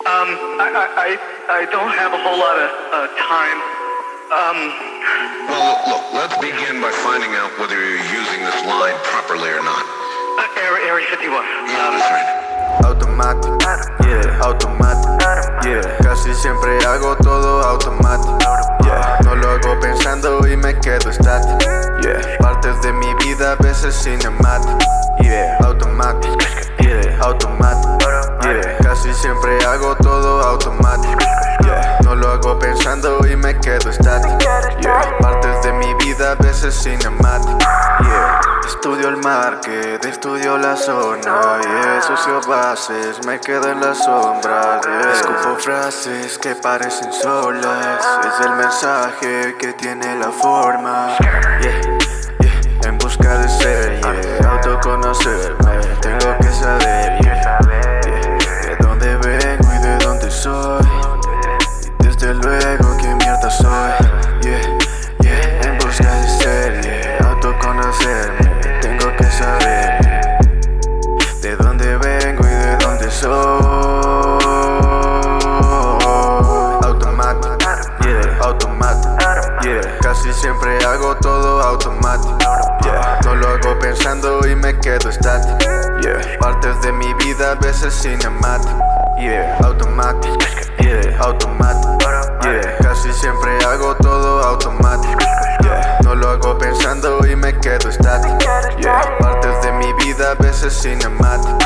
Um, I, I, I, I don't have a whole lot of uh, time. Um, Well, look, let's begin by finding out whether you're using this line properly or not. uh, Area, Area 51. Yeah, Um, that's right. Automático, yeah, automático, yeah. Casi siempre hago todo automático, yeah. No lo hago pensando y me quedo estático, yeah. Partes de mi vida a veces cinemático, yeah. Casi siempre hago todo automático. No lo hago pensando y me quedo estático. Partes de mi vida a veces cinemático. Estudio el market, estudio la zona, yeah. Socio bases, me quedo en las sombras. Escupo frases que parecen solas, es el mensaje que tiene la forma. En busca de ser, Casi siempre hago todo automático, No lo hago pensando y me quedo estático, Partes de mi vida a veces cinemático, yeah. Automático, yeah, automático, Casi siempre hago todo automático, No lo hago pensando y me quedo estático, Partes de mi vida a veces cinemático,